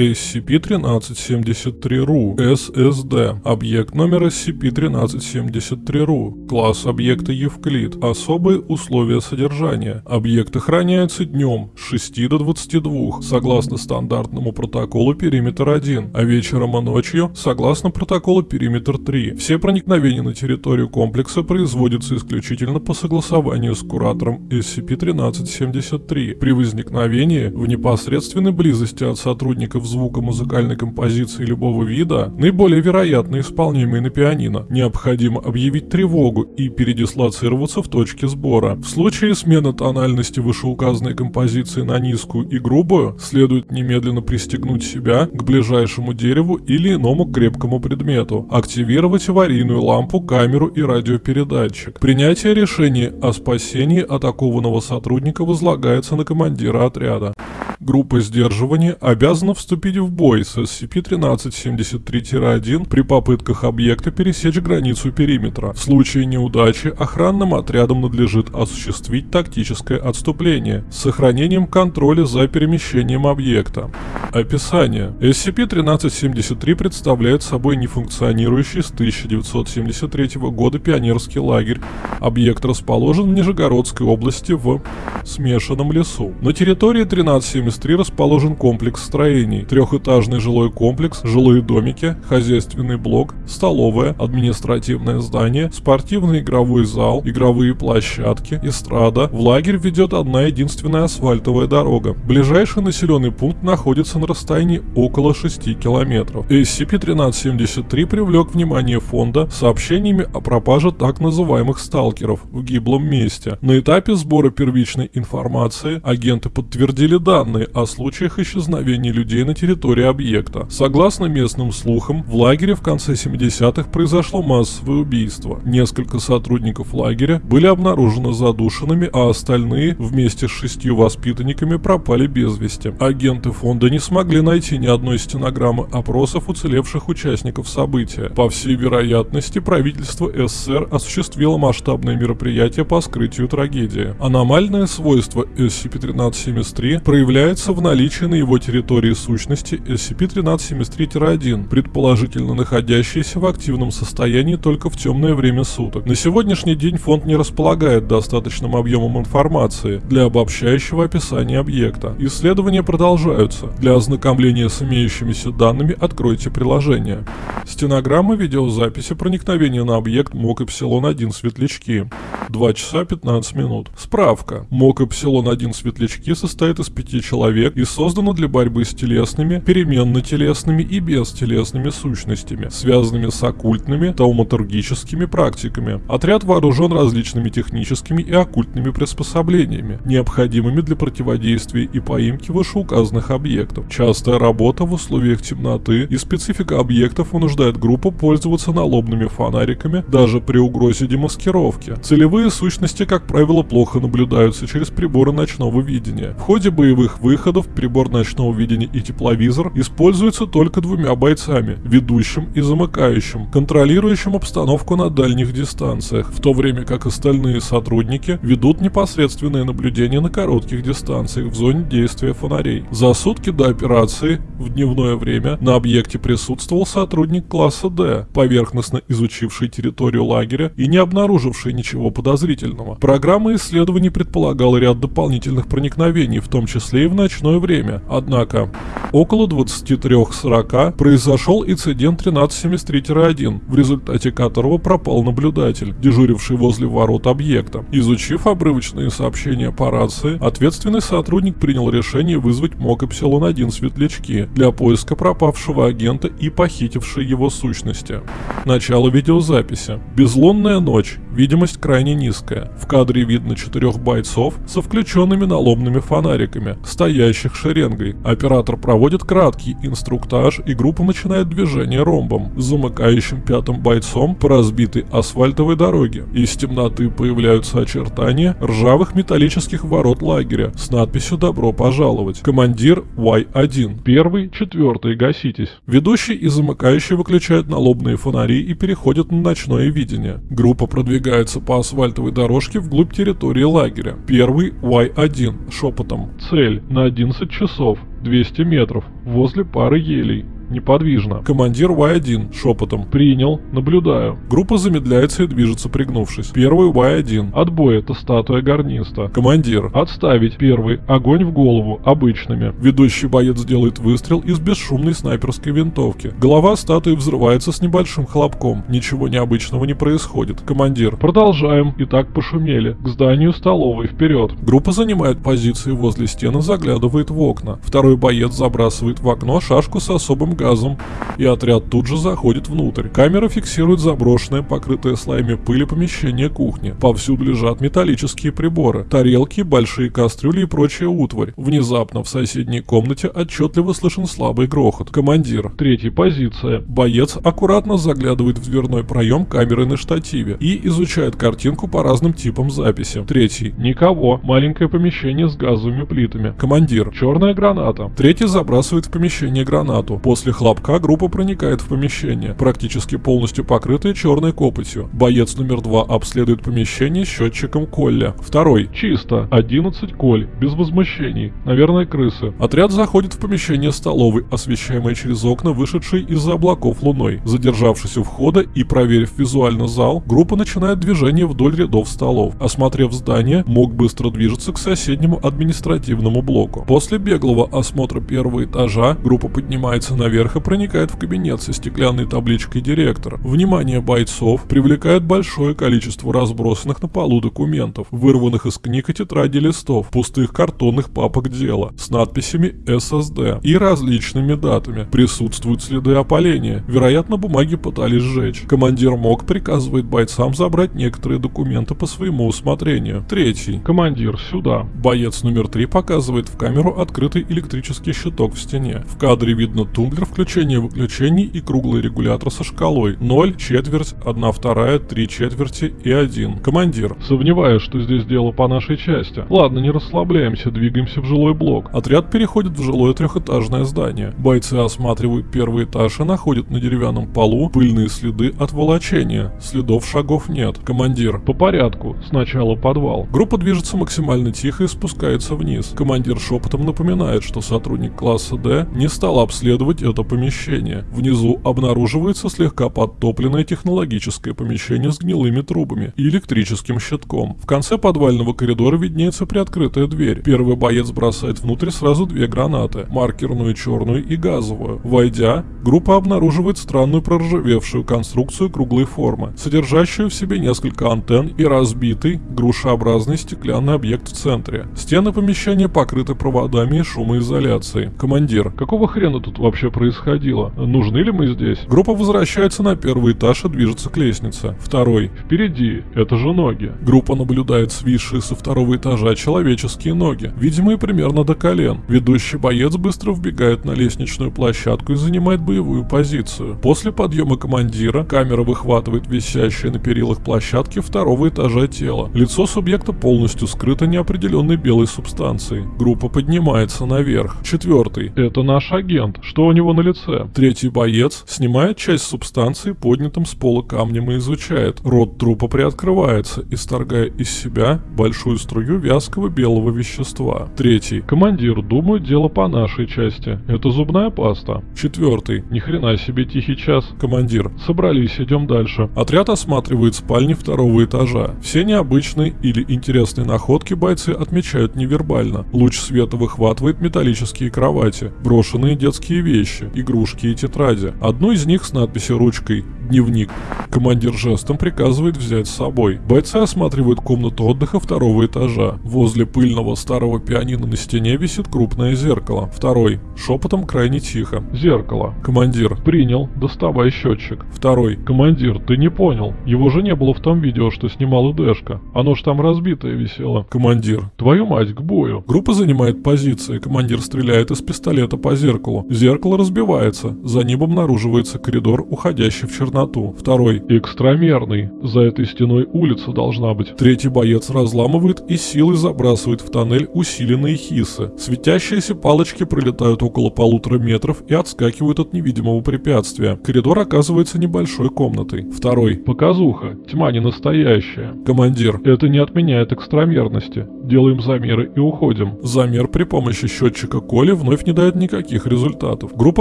SCP-1373-RU, SSD, объект номер SCP-1373-RU, класс объекта Евклид, особые условия содержания. Объект охраняется днем с 6 до 22, согласно стандартному протоколу Периметр 1, а вечером и ночью, согласно протоколу Периметр 3. Все проникновения на территорию комплекса производятся исключительно по согласованию с куратором SCP-1373. При возникновении в непосредственной близости от сотрудников звука музыкальной композиции любого вида, наиболее вероятно исполняемой на пианино, необходимо объявить тревогу и передислоцироваться в точке сбора. В случае смены тональности вышеуказанной композиции на низкую и грубую, следует немедленно пристегнуть себя к ближайшему дереву или иному крепкому предмету, активировать аварийную лампу, камеру и радиопередатчик. Принятие решения о спасении атакованного сотрудника возлагается на командира отряда. Группа сдерживания обязана вступить в бой с SCP-1373-1 при попытках объекта пересечь границу периметра. В случае неудачи охранным отрядам надлежит осуществить тактическое отступление с сохранением контроля за перемещением объекта. Описание. SCP-1373 представляет собой нефункционирующий с 1973 года пионерский лагерь. Объект расположен в Нижегородской области в смешанном лесу. На территории 1373 расположен комплекс строений. Трехэтажный жилой комплекс, жилые домики, хозяйственный блок, столовая, административное здание, спортивный игровой зал, игровые площадки, эстрада. В лагерь ведет одна единственная асфальтовая дорога. Ближайший населенный пункт находится на расстоянии около 6 километров. SCP-1373 привлек внимание фонда сообщениями о пропаже так называемых сталкеров в гиблом месте. На этапе сбора первичной информации агенты подтвердили данные о случаях исчезновения людей на территории объекта. Согласно местным слухам, в лагере в конце 70-х произошло массовое убийство. Несколько сотрудников лагеря были обнаружены задушенными, а остальные вместе с шестью воспитанниками пропали без вести. Агенты фонда не смогли найти ни одной стенограммы опросов уцелевших участников события. По всей вероятности, правительство СССР осуществило масштабное мероприятие по скрытию трагедии. Аномальное свойство SCP-1373 проявляется в наличии на его территории сущности SCP-1373-1, предположительно находящейся в активном состоянии только в темное время суток. На сегодняшний день фонд не располагает достаточным объемом информации для обобщающего описания объекта. Исследования продолжаются. Для ознакомления с имеющимися данными откройте приложение. Стенограмма видеозаписи проникновения на объект МОК Эпсилон-1 светлячки. 2 часа 15 минут. Справка. МОК Эпсилон-1 светлячки состоит из пяти человек и создано для борьбы с телесными, переменно-телесными и бестелесными сущностями, связанными с оккультными, тауматургическими практиками. Отряд вооружен различными техническими и оккультными приспособлениями, необходимыми для противодействия и поимки вышеуказанных объектов. Частая работа в условиях темноты и специфика объектов вынуждает группу пользоваться налобными фонариками даже при угрозе демаскировки. Целевые сущности, как правило, плохо наблюдаются через приборы ночного видения. В ходе боевых выходов прибор ночного видения и тепловизор используются только двумя бойцами, ведущим и замыкающим, контролирующим обстановку на дальних дистанциях, в то время как остальные сотрудники ведут непосредственное наблюдение на коротких дистанциях в зоне действия фонарей. За сутки до операции в дневное время на объекте присутствовал сотрудник класса D, поверхностно изучивший территорию лагеря и не обнаруживший ничего подозрительного. Программа исследований предполагала ряд дополнительных проникновений, в том числе и в ночное время. Однако, около 23.40 произошел инцидент 1373-1, в результате которого пропал наблюдатель, дежуривший возле ворот объекта. Изучив обрывочные сообщения по рации, ответственный сотрудник принял решение вызвать МОК Эпсилон-1 светлячки для поиска пропавшего агента и похитившей его сущности. Начало видеозаписи. Безлунная ночь. Видимость крайне низкая. В кадре видно четырех бойцов со включенными налобными фонариками, стоящих шеренгой. Оператор проводит краткий инструктаж и группа начинает движение ромбом, замыкающим пятым бойцом по разбитой асфальтовой дороге. Из темноты появляются очертания ржавых металлических ворот лагеря с надписью «Добро пожаловать». Командир Y1. Первый, четвертый, гаситесь. Ведущий и замыкающий выключают налобные фонари и переходят на ночное видение. Группа Продвигается по асфальтовой дорожке вглубь территории лагеря. Первый Y1 шепотом. Цель на 11 часов, 200 метров, возле пары елей. Неподвижно. Командир Y1 шепотом. Принял. Наблюдаю. Группа замедляется и движется пригнувшись. Первый Y1. Отбой. Это статуя гарниста. Командир. Отставить. Первый. Огонь в голову. Обычными. Ведущий боец делает выстрел из бесшумной снайперской винтовки. Голова статуи взрывается с небольшим хлопком. Ничего необычного не происходит. Командир. Продолжаем. Итак, пошумели. К зданию столовой. Вперед. Группа занимает позиции возле стены, заглядывает в окна. Второй боец забрасывает в окно шашку с особым газом, и отряд тут же заходит внутрь. Камера фиксирует заброшенное, покрытое слоями пыли помещение кухни. Повсюду лежат металлические приборы, тарелки, большие кастрюли и прочая утварь. Внезапно в соседней комнате отчетливо слышен слабый грохот. Командир. Третья позиция. Боец аккуратно заглядывает в дверной проем камеры на штативе и изучает картинку по разным типам записи. Третий. Никого. Маленькое помещение с газовыми плитами. Командир. Черная граната. Третий забрасывает в помещение гранату. После После хлопка группа проникает в помещение, практически полностью покрытое черной копотью. Боец номер два обследует помещение счетчиком Колля. Второй. Чисто. 11 Коль. Без возмущений. Наверное, крысы. Отряд заходит в помещение столовой, освещаемое через окна, вышедшей из-за облаков луной. Задержавшись у входа и проверив визуально зал, группа начинает движение вдоль рядов столов. Осмотрев здание, мог быстро движется к соседнему административному блоку. После беглого осмотра первого этажа группа поднимается наверх наверх и проникает в кабинет со стеклянной табличкой директора. Внимание бойцов привлекает большое количество разбросанных на полу документов, вырванных из книг и тетради листов, пустых картонных папок дела с надписями SSD и различными датами. Присутствуют следы опаления. Вероятно, бумаги пытались сжечь. Командир МОК приказывает бойцам забрать некоторые документы по своему усмотрению. Третий. Командир, сюда. Боец номер три показывает в камеру открытый электрический щиток в стене. В кадре видно тумблер включение выключений и круглый регулятор со шкалой 0, четверть, 1 вторая, 3 четверти и 1. Командир. Сомневаюсь, что здесь дело по нашей части. Ладно, не расслабляемся, двигаемся в жилой блок. Отряд переходит в жилое трехэтажное здание. Бойцы осматривают первый этаж и находят на деревянном полу пыльные следы от волочения. Следов шагов нет. Командир. По порядку. Сначала подвал. Группа движется максимально тихо и спускается вниз. Командир шепотом напоминает, что сотрудник класса D не стал обследовать это помещение. Внизу обнаруживается слегка подтопленное технологическое помещение с гнилыми трубами и электрическим щитком. В конце подвального коридора виднеется приоткрытая дверь. Первый боец бросает внутрь сразу две гранаты, маркерную черную и газовую. Войдя, группа обнаруживает странную проржавевшую конструкцию круглой формы, содержащую в себе несколько антенн и разбитый, грушеобразный стеклянный объект в центре. Стены помещения покрыты проводами и шумоизоляцией. Командир, какого хрена тут вообще происходит? Происходило? Нужны ли мы здесь? Группа возвращается на первый этаж и движется к лестнице. Второй. Впереди. Это же ноги. Группа наблюдает свисшие со второго этажа человеческие ноги, видимые примерно до колен. Ведущий боец быстро вбегает на лестничную площадку и занимает боевую позицию. После подъема командира камера выхватывает висящее на перилах площадки второго этажа тело. Лицо субъекта полностью скрыто неопределенной белой субстанцией. Группа поднимается наверх. Четвертый. Это наш агент. Что у него на лице. Третий боец снимает часть субстанции поднятым с пола камнем и изучает. Рот трупа приоткрывается, исторгая из себя большую струю вязкого белого вещества. Третий. Командир, думаю, дело по нашей части. Это зубная паста. Четвертый. Ни хрена себе тихий час. Командир. Собрались, идем дальше. Отряд осматривает спальни второго этажа. Все необычные или интересные находки бойцы отмечают невербально. Луч света выхватывает металлические кровати, брошенные детские вещи, игрушки и тетради. Одну из них с надписью ручкой «Дневник». Командир жестом приказывает взять с собой. Бойцы осматривают комнату отдыха второго этажа. Возле пыльного старого пианино на стене висит крупное зеркало. Второй. Шепотом крайне тихо. Зеркало. Командир. Принял. Доставай счетчик. Второй. Командир, ты не понял. Его же не было в том видео, что снимал Дэшка. Оно ж там разбитое висело. Командир. Твою мать, к бою. Группа занимает позиции. Командир стреляет из пистолета по зеркалу. Зеркало раз разбивается. За ним обнаруживается коридор, уходящий в черноту. Второй. Экстрамерный. За этой стеной улица должна быть. Третий боец разламывает и силой забрасывает в тоннель усиленные хисы. Светящиеся палочки пролетают около полутора метров и отскакивают от невидимого препятствия. Коридор оказывается небольшой комнатой. Второй. Показуха. Тьма не настоящая. Командир. Это не отменяет экстрамерности. Делаем замеры и уходим. Замер при помощи счетчика Коли вновь не дает никаких результатов. Группа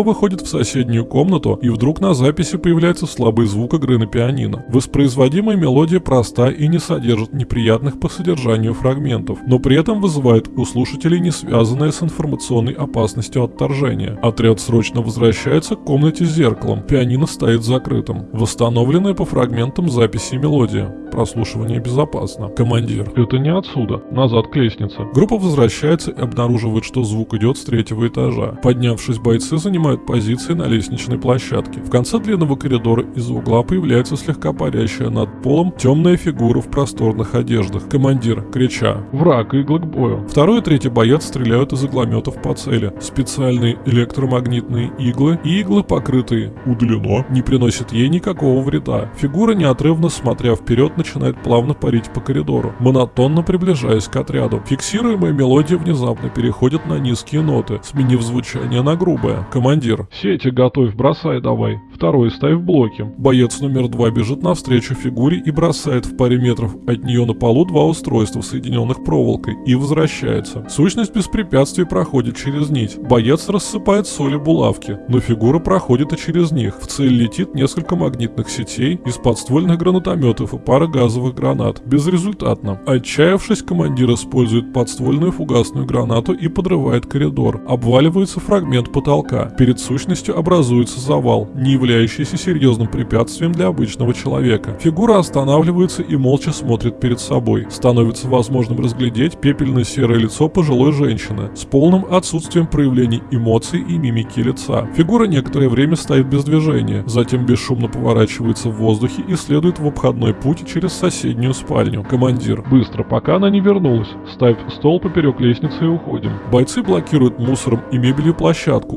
выходит в соседнюю комнату и вдруг на записи появляется слабый звук игры на пианино. Воспроизводимая мелодия проста и не содержит неприятных по содержанию фрагментов, но при этом вызывает у слушателей не связанное с информационной опасностью отторжения. Отряд срочно возвращается к комнате с зеркалом. Пианино стоит закрытым. Восстановленная по фрагментам записи мелодия. Прослушивание безопасно. Командир. Это не отсюда. Назад к лестнице. Группа возвращается и обнаруживает, что звук идет с третьего этажа. Поднявшись, бойцы занимают позиции на лестничной площадке. В конце длинного коридора из угла появляется слегка парящая над полом темная фигура в просторных одеждах. Командир, крича «Враг, иглы к бою!». Второй и третий боец стреляют из иглометов по цели. Специальные электромагнитные иглы и иглы, покрытые «удалено», не приносят ей никакого вреда. Фигура, неотрывно смотря вперед, начинает плавно парить по коридору, монотонно приближаясь к отряду. Фиксируемая мелодия внезапно переходит на низкие ноты, сменив звучание на грубое. Командир. Сети готовь, бросай давай. Второй ставь в блоки. Боец номер два бежит навстречу фигуре и бросает в паре метров от нее на полу два устройства, соединенных проволокой, и возвращается. Сущность без препятствий проходит через нить. Боец рассыпает соли булавки, но фигура проходит и через них. В цель летит несколько магнитных сетей из подствольных гранатометов и пара газовых гранат. Безрезультатно. Отчаявшись, командир использует подствольную фугасную гранату и подрывает коридор. Обваливается фрагмент потолка. Перед сущностью образуется завал, не являющийся серьезным препятствием для обычного человека. Фигура останавливается и молча смотрит перед собой. Становится возможным разглядеть пепельно-серое лицо пожилой женщины с полным отсутствием проявлений эмоций и мимики лица. Фигура некоторое время стоит без движения, затем бесшумно поворачивается в воздухе и следует в обходной путь через соседнюю спальню. Командир. Быстро, пока она не вернулась. Ставь стол поперек лестницы и уходим. Бойцы блокируют мусором и мебелью площадку,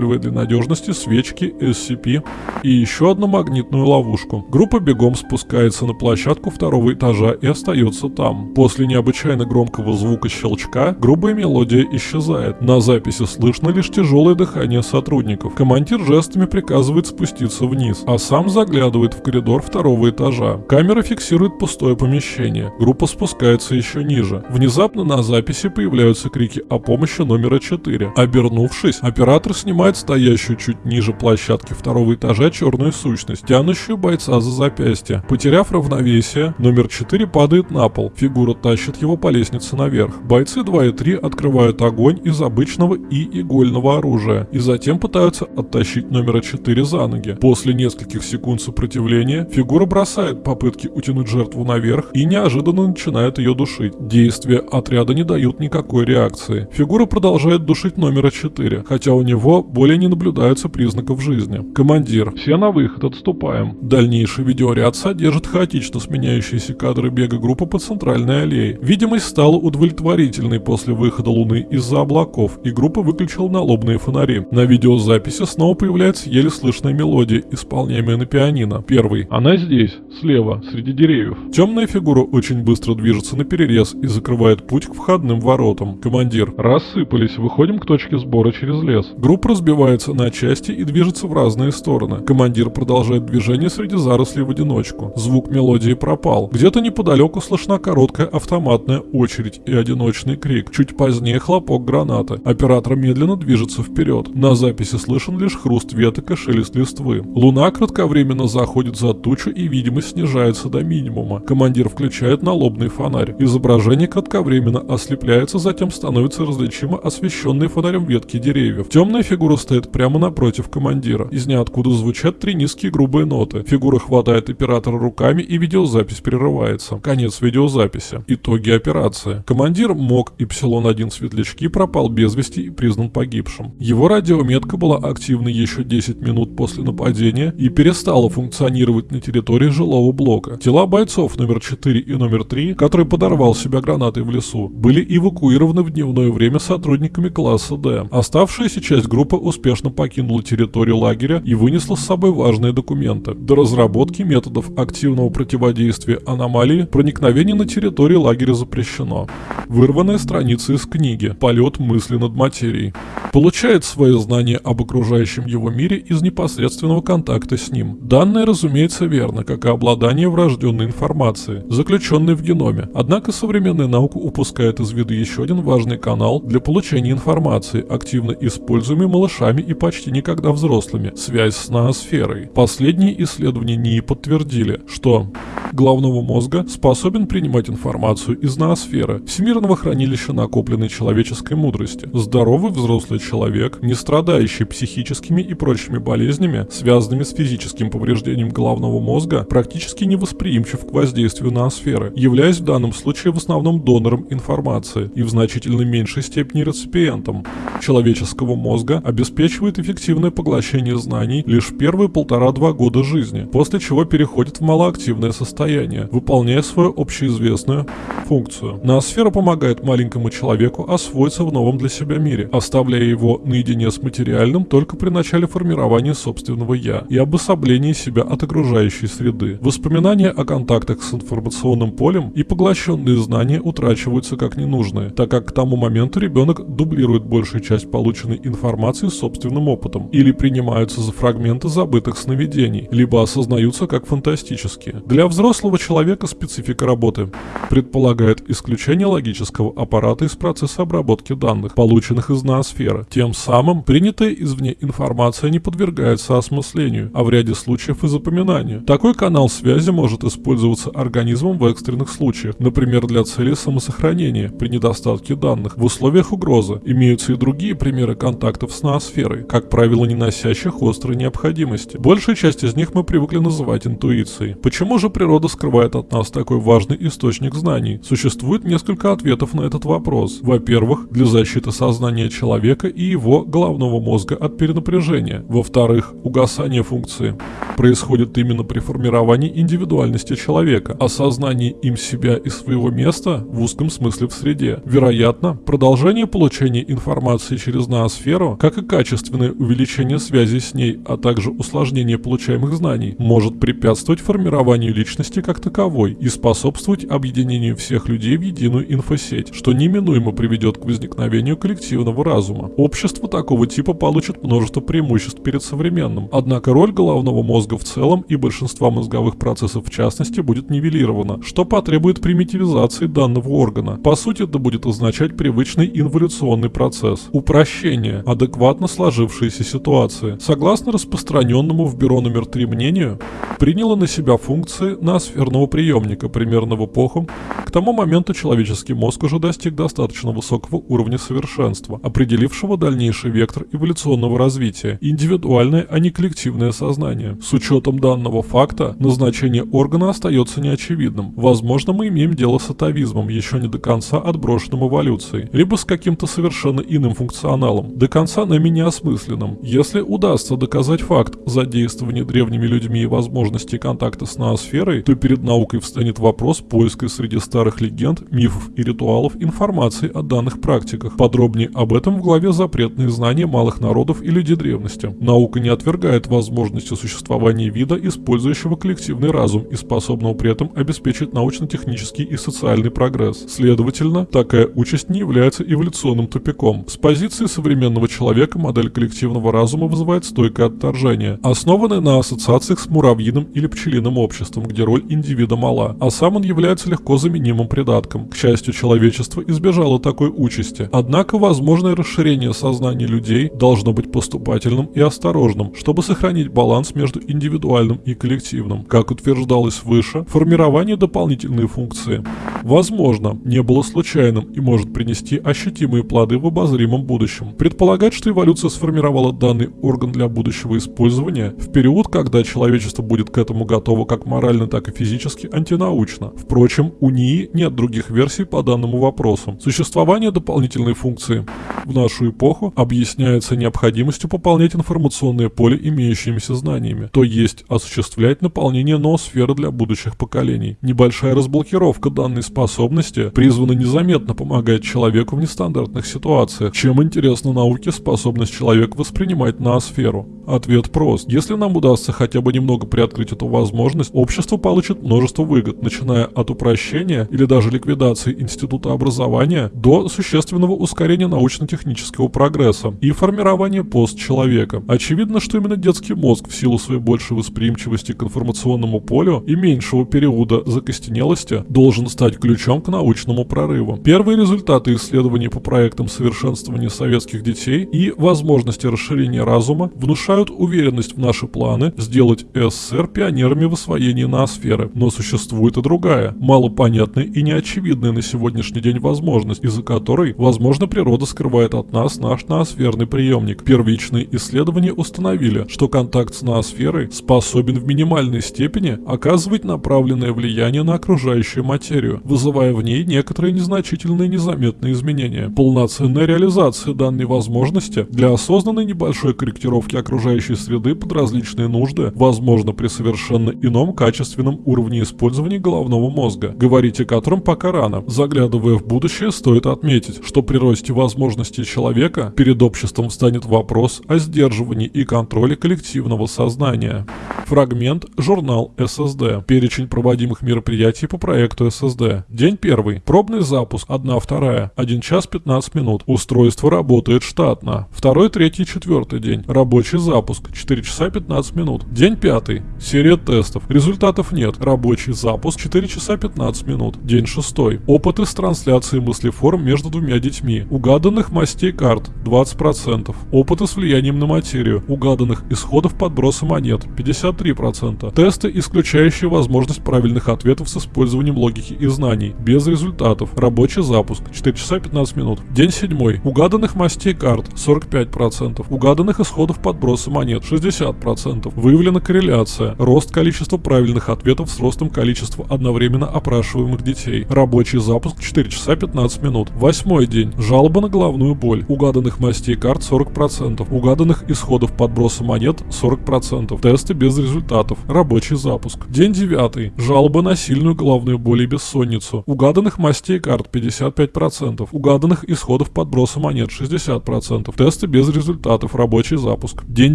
устанавливая для надежности свечки, SCP и еще одну магнитную ловушку. Группа бегом спускается на площадку второго этажа и остается там. После необычайно громкого звука щелчка грубая мелодия исчезает. На записи слышно лишь тяжелое дыхание сотрудников. Командир жестами приказывает спуститься вниз, а сам заглядывает в коридор второго этажа. Камера фиксирует пустое помещение. Группа спускается еще ниже. Внезапно на записи появляются крики о помощи номера 4. Обернувшись, оператор снимает стоящую чуть ниже площадки второго этажа черную сущность, тянущую бойца за запястье. Потеряв равновесие, номер 4 падает на пол. Фигура тащит его по лестнице наверх. Бойцы 2 и 3 открывают огонь из обычного и игольного оружия и затем пытаются оттащить номера 4 за ноги. После нескольких секунд сопротивления фигура бросает попытки утянуть жертву наверх и неожиданно начинает ее душить. Действия отряда не дают никакой реакции. Фигура продолжает душить номера 4, хотя у него более не наблюдается признаков жизни. Командир, все на выход, отступаем. Дальнейший видеоряд содержит хаотично сменяющиеся кадры бега группы по центральной аллее. Видимость стала удовлетворительной после выхода Луны из-за облаков, и группа выключила налобные фонари. На видеозаписи снова появляется еле слышная мелодия, исполняемая на пианино. Первый. Она здесь, слева, среди деревьев. Темная фигура очень быстро движется на перерез и закрывает путь к входным воротам. Командир. Рассыпались, выходим к точке сбора через лес. Группа разбивается на части и движется в разные стороны. Командир продолжает движение среди зарослей в одиночку. Звук мелодии пропал. Где-то неподалеку слышна короткая автоматная очередь и одиночный крик. Чуть позднее хлопок гранаты. Оператор медленно движется вперед. На записи слышен лишь хруст веток и шелест листвы. Луна кратковременно заходит за тучу и видимость снижается до минимума. Командир включает налобный фонарь. Изображение кратковременно ослепляется, затем становится различимо освещенной фонарем ветки деревьев. Темная фигура стоит прямо напротив командира. Из ниоткуда звучат три низкие грубые ноты. Фигура хватает оператора руками и видеозапись прерывается. Конец видеозаписи. Итоги операции. Командир МОК Ипсилон-1 Светлячки пропал без вести и признан погибшим. Его радиометка была активна еще 10 минут после нападения и перестала функционировать на территории жилого блока. Тела бойцов номер 4 и номер 3, который подорвал себя гранатой в лесу, были эвакуированы в дневное время сотрудниками класса D. Оставшаяся часть группы успешно покинула территорию лагеря и вынесла с собой важные документы. До разработки методов активного противодействия аномалии проникновение на территорию лагеря запрещено. Вырванная страница из книги «Полет мысли над материей». Получает свои знания об окружающем его мире из непосредственного контакта с ним. Данное, разумеется, верно, как и обладание врожденной информацией, заключенной в геноме. Однако современная наука упускает из виду еще один важный канал для получения информации, активно используемый малышами и почти никогда взрослыми – связь с ноосферой. Последние исследования НИИ подтвердили, что головного мозга способен принимать информацию из ноосферы, всемирного хранилища накопленной человеческой мудрости. Здоровый взрослый человек, не страдающий психическими и прочими болезнями, связанными с физическим повреждением головного мозга, практически невосприимчив к воздействию ноосферы, являясь в данном случае в основном донором информации и в значительно меньшей степени реципиентом. Человеческого мозга обеспечивает эффективное поглощение знаний лишь первые полтора-два года жизни, после чего переходит в малоактивное состояние, выполняя свою общеизвестную функцию. Ноосфера помогает маленькому человеку освоиться в новом для себя мире, оставляя его наедине с материальным только при начале формирования собственного «я» и обособлении себя от окружающей среды. Воспоминания о контактах с информационным полем и поглощенные знания утрачиваются как ненужные, так как к тому моменту ребенок дублирует большую часть полученной информации собственным опытом или принимаются за фрагменты забытых сновидений, либо осознаются как фантастические. Для взрослого человека специфика работы предполагает исключение логического аппарата из процесса обработки данных, полученных из ноосферы. Тем самым принятая извне информация не подвергается осмыслению, а в ряде случаев и запоминанию. Такой канал связи может использоваться организмом в экстренных случаях, например, для целей самосохранения при недостатке данных. В условиях угрозы имеются и другие примеры контактов с ноосферой, как правило, не носящих острой необходимости. Большая часть из них мы привыкли называть интуицией. Почему же природа скрывает от нас такой важный источник знаний? Существует несколько ответов на этот вопрос. Во-первых, для защиты сознания человека и его головного мозга от перенапряжения. Во-вторых, угасание функции происходит именно при формировании индивидуальности человека, осознании им себя и своего места в узком смысле в среде. Вероятно, продолжение получения информации через ноосферу, как и качественное увеличение связи с ней, а также усложнение получаемых знаний, может препятствовать формированию личности как таковой и способствовать объединению всех людей в единую инфосеть, что неминуемо приведет к возникновению коллективного разума. Общество такого типа получит множество преимуществ перед современным, однако роль головного мозга в целом и большинства мозговых процессов в частности будет нивелирована, что потребует примитивизации данного органа. По сути, это будет означать привычный инволюционный процесс. Упрощение адекватно сложившейся ситуации. Согласно распространенному в бюро номер 3 мнению, приняла на себя функции ноосферного приемника примерно в эпоху. К тому моменту человеческий мозг уже достиг достаточно высокого уровня совершенства, определившего дальнейший вектор эволюционного развития – индивидуальное, а не коллективное сознание. С учетом данного факта, назначение органа остается неочевидным. Возможно, мы имеем дело с атовизмом, еще не до конца отброшенным эволюцией, либо с каким-то совершенно иным функционалом, до конца нами неосмысленным. Если удастся доказать факт задействования древними людьми и возможности контакта с ноосферой, то перед наукой встанет вопрос поиска среди старых легенд, мифов и ритуалов информации о данных практиках. Подробнее об этом в главе «Запретные знания малых народов и людей древности». Наука не отвергает возможности существования вида, использующего коллективный разум и способного при этом обеспечить научно-технический и социальный прогресс. Следовательно, такая участь не является эволюционным тупиком. С позиции современного человека модель коллективного разума вызывает стойкое отторжение, основанное на ассоциациях с муравьиным или пчелиным обществом, где роль индивида мала, а сам он является легко заменимым придатком. К счастью, человечество избежало такой участи. Однако возможное расширение сознания людей должно быть поступательным и осторожным, чтобы сохранить баланс между индивидуальным и коллективным. Как утверждалось выше, формирование дополнительной функции возможно, не было случайным и может принести ощутимые плоды в обозримом будущем. Предполагать, что эволюция сформировала данный орган для будущего использования в период, когда человечество будет к этому готово как морально, так и физически, антинаучно. Впрочем, у НИИ нет других версий по данному вопросу. Существование дополнительной функции в нашу эпоху объясняется необходимостью пополнять информационное поле имеющимися знаниями, то есть осуществлять наполнение ноосферы для будущих поколений. Небольшая разблокировка данной способности призвана незаметно помогать человеку в нестандартных ситуациях. Чем интересна науке способность человека воспринимать ноосферу? Ответ прост. Если нам удастся хотя бы немного приоткрыть эту возможность, общество получит множество выгод, начиная от упрощения или даже ликвидации института образования до существенного ускорения научно-технического прогресса и формирования постчеловека. Очевидно, что именно детский мозг в силу своей большей восприимчивости к информационному полю и меньшего периода закостенелости должен стать ключом к научному прорыву. Первые результаты исследований по проектам совершенствования советских детей и возможности расширения разума внушают уверенность в наши планы сделать СССР пионерами в освоении ноосферы. Но существует и другая, малопонятная и неочевидная на сегодняшний день возможность, из-за которой, возможно, природа скрывает от нас наш ноосферный приемник. Первичные исследования установили, что контакт с ноосферой способен в минимальной степени оказывать направленное влияние на окружающую материю, вызывая в ней некоторые незначительные незаметные изменения. Полноценная реализация данной возможности для осознанной небольшой корректировки окружающей среды под различные нужды возможно при совершенно ином качественном уровне использования головного мозга, говорить о котором пока рано. Заглядывая в будущее, стоит отметить, что при росте возможностей человека перед обществом встанет вопрос о сдерживании и контроле коллективного сознания. Фрагмент «Журнал ССД». Перечень проводимых мероприятий по проекту ССД. День первый. Пробный запуск 1-2. 1 час 15 минут. Устройство работает штатно. Второй, третий, четвертый день. Рабочий запуск 4 часа 15 минут. День пятый. Серия тестов. Результатов нет. Рабочий запуск 4 часа 15 минут. День шестой. Опыты с трансляцией мыслеформ между двумя детьми. Угаданных мастей карт 20%. Опыты с влиянием на материю. Угаданных исходов подброса монет 53%. Тесты, исключающие возможность правильных ответов с использованием логики и знаний. Без результатов. Рабочий запуск 4 часа 15 минут. День седьмой. Угаданных мастей карт 45%. Угаданных исходов подброса монет 60%. Выявлена корреляция. Рост количества правильных ответов с ростом количества одновременно опрашиваемых детей. Рабочий запуск 4 часа 15 минут. Восьмой день. Жалоба на головную боль. Угаданных мастей карт 40%. Угаданных исходов подброса монет 40%. Тесты без результатов. Рабочий запуск. День девятый. Жалоба на сильную головную боль и бессонницу. Угаданных мастей карт 55%. Угаданных исходов подброса монет 60%. Тесты без результатов. Рабочий запуск. День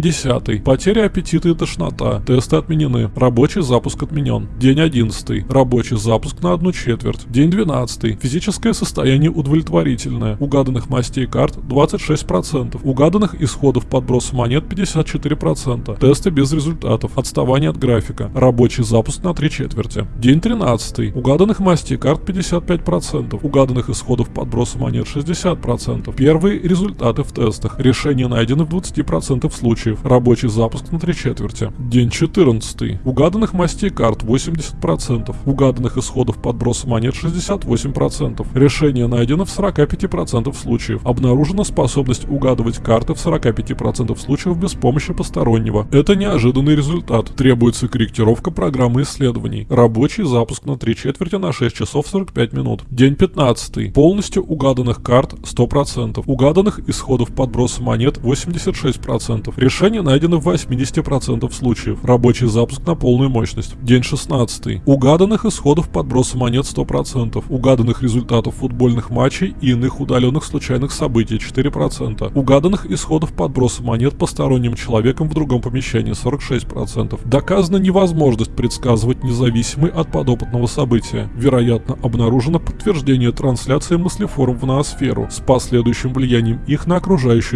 десятый. Потеря аппетита и тошнота. Тесты отменены. Рабочий запуск отменен. День одиннадцатый. Рабочий запуск на одну четверть. День двенадцатый. Физическое состояние удовлетворительное. Угаданных мастей карт 26%. Угаданных исходов подброса монет 54%. Тесты без результатов. Отставание от графика. Рабочий запуск на три четверти. День 13. Угаданных мастей карт 55%. Угаданных исходов подброса монет 60%. Первые результаты в тестах. Решения найдены в 20% случаев. Рабочий запуск на три четверти. День 14. Угаданных мастей карт 80%. Угаданных исходов подброса монет 68%. Решение найдено в 45% случаев. Обнаружена способность угадывать карты в 45% случаев без помощи постороннего. Это неожиданный результат. Требуется корректировка программы исследований. Рабочий запуск на 3 четверти на 6 часов 45 минут. День 15. Полностью угаданных карт 100%. Угаданных исходов подброса монет 86%. Решение найдено в 80% случаев. Рабочий запуск на полную мощность. День 16. Угаданных исходов подброса монет 100%. Угаданных результатов футбольных матчей и иных удаленных случайных событий 4%. Угаданных исходов подброса монет посторонним человеком в другом помещении 46%. Доказана невозможность предсказывать независимый от подопытного события. Вероятно, обнаружено подтверждение трансляции мыслеформ в ноосферу с последующим влиянием их на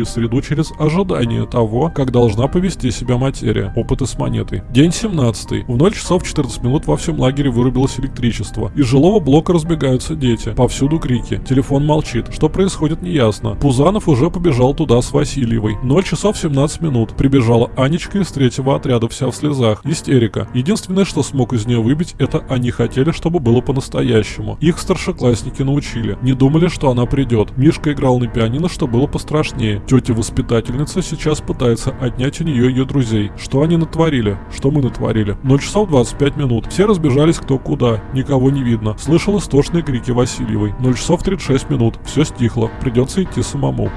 окружающую среду через ожидание того, как должна повести себя материя. Опыты с монетой. День 17. В 0 часов 14 минут во всем лагере вырубилось электричество. Из жилого блока разбегаются дети. Повсюду крики. Телефон молчит. Что происходит неясно. Пузанов уже побежал туда с Васильевой. 0 часов 17 минут. Прибежала Анечка из третьего отряда вся в слезах. Истерика. Единственное, что смог из нее выбить, это они хотели, чтобы было по-настоящему. Их старшеклассники научили. Не думали, что она придет. Мишка играл на пианино, что было пострашнее. Тетя-воспитательница сейчас пытается отнять у нее ее друзей. Что они натворили? Что мы натворили? 0 часов 25 минут. Все разбежались кто куда. Никого не видно. Слышал истошные крики Васильевой. 0 часов 36 минут. Все стихло. Придется идти самому.